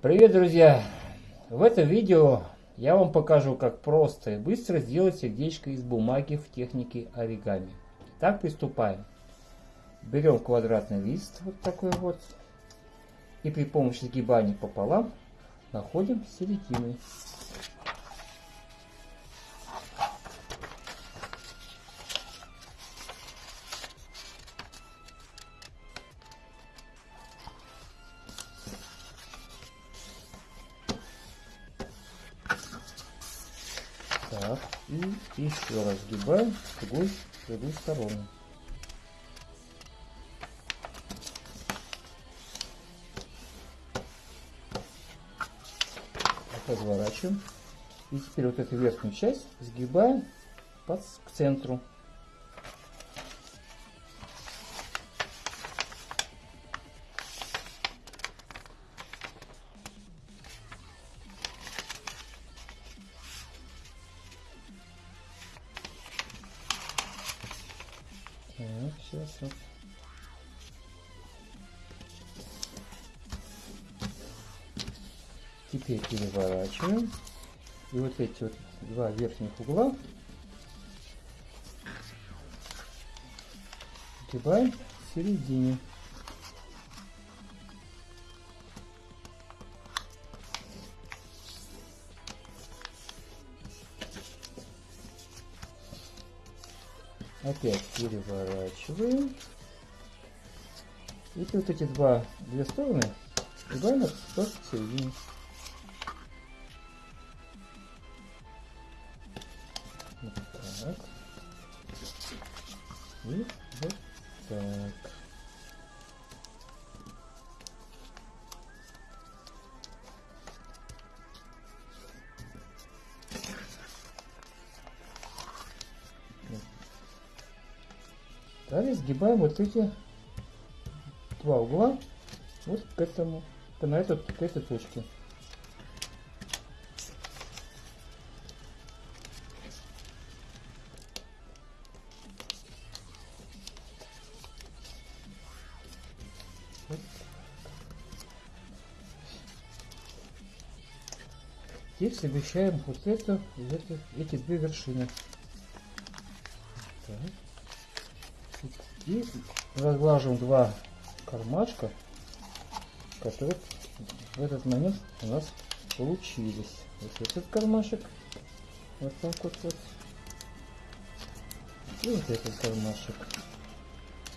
Привет, друзья! В этом видео я вам покажу, как просто и быстро сделать сердечко из бумаги в технике оригами. Так приступаем. Берем квадратный лист, вот такой вот, и при помощи сгибания пополам находим середины. Так, и еще раз сгибаем с другой, с другой стороны. Разворачиваем. И теперь вот эту верхнюю часть сгибаем под, к центру. Так, сейчас вот. Теперь переворачиваем. И вот эти вот два верхних угла сгибаем в середине. Опять переворачиваем. И вот эти два, две стороны сгибаем тоже середине. Вот так. И вот так. Далее сгибаем вот эти два угла вот к этому, на эту, к этой точке. Теперь совмещаем вот это, вот это, эти две вершины. Так. И разглаживаем два кармашка, которые в этот момент у нас получились. Вот этот кармашек, вот так вот, вот. И вот этот кармашек.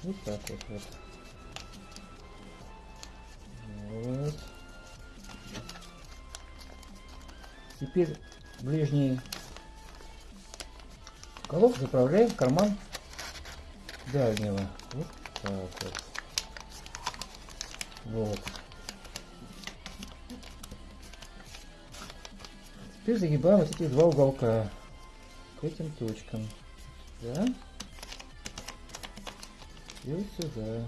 Вот так вот вот. Вот. Теперь ближний уголок заправляем в карман дальнего. Вот так вот. Вот. Теперь загибаем вот эти два уголка к этим точкам. Да? И вот сюда.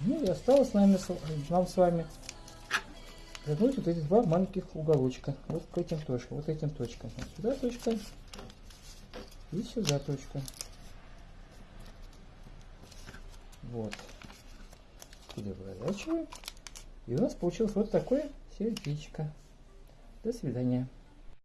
Ну и осталось нами, нам с вами загнуть вот эти два маленьких уголочка. Вот к этим точкам. Вот этим точкам. Вот сюда точка. И сюда точка. Вот. Переворачиваем. И у нас получилось вот такое сердечко. До свидания.